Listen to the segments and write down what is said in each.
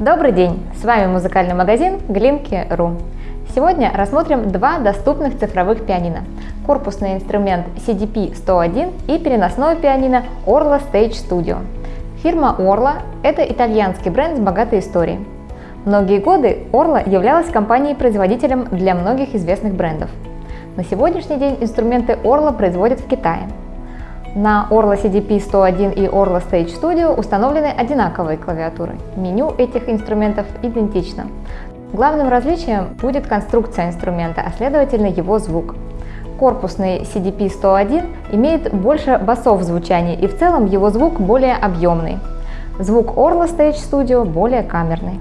Добрый день! С вами музыкальный магазин Глинки.ру. Сегодня рассмотрим два доступных цифровых пианино. Корпусный инструмент CDP-101 и переносное пианино Orla Stage Studio. Фирма Orla – это итальянский бренд с богатой историей. Многие годы Orla являлась компанией-производителем для многих известных брендов. На сегодняшний день инструменты Orla производят в Китае – на Orla CDP 101 и Orla Stage Studio установлены одинаковые клавиатуры. Меню этих инструментов идентично. Главным различием будет конструкция инструмента, а следовательно его звук. Корпусный CDP 101 имеет больше басов в звучании и в целом его звук более объемный. Звук Orla Stage Studio более камерный.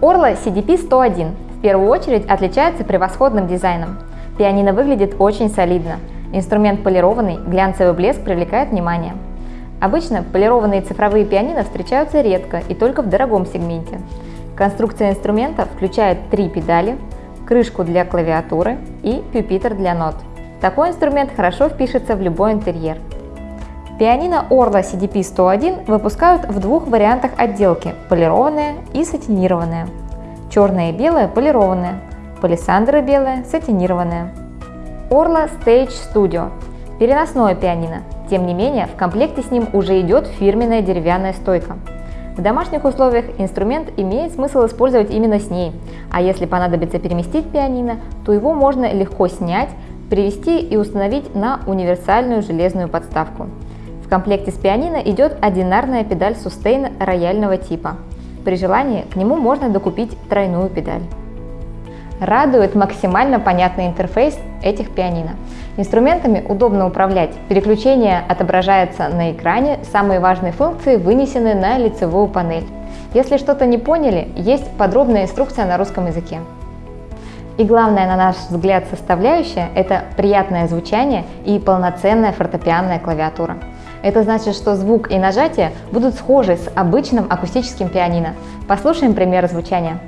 Orla CDP 101 в первую очередь отличается превосходным дизайном. Пианино выглядит очень солидно. Инструмент полированный, глянцевый блеск привлекает внимание. Обычно полированные цифровые пианино встречаются редко и только в дорогом сегменте. Конструкция инструмента включает три педали, крышку для клавиатуры и пюпитр для нот. Такой инструмент хорошо впишется в любой интерьер. Пианино Orla CDP 101 выпускают в двух вариантах отделки – полированная и сатинированная. Черное и белое – полированная, палисандра белая – сатинированная. Orla Stage Studio – переносное пианино. Тем не менее, в комплекте с ним уже идет фирменная деревянная стойка. В домашних условиях инструмент имеет смысл использовать именно с ней, а если понадобится переместить пианино, то его можно легко снять, привести и установить на универсальную железную подставку. В комплекте с пианино идет одинарная педаль Sustain рояльного типа. При желании к нему можно докупить тройную педаль. Радует максимально понятный интерфейс этих пианино. Инструментами удобно управлять, переключение отображается на экране, самые важные функции вынесены на лицевую панель. Если что-то не поняли, есть подробная инструкция на русском языке. И главная, на наш взгляд, составляющая – это приятное звучание и полноценная фортепианная клавиатура. Это значит, что звук и нажатие будут схожи с обычным акустическим пианино. Послушаем пример звучания.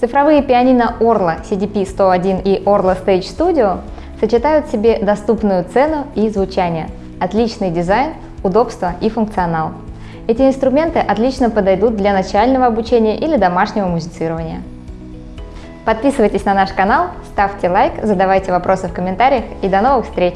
Цифровые пианино Orla CDP-101 и Orla Stage Studio сочетают в себе доступную цену и звучание, отличный дизайн, удобство и функционал. Эти инструменты отлично подойдут для начального обучения или домашнего музицирования. Подписывайтесь на наш канал, ставьте лайк, задавайте вопросы в комментариях и до новых встреч!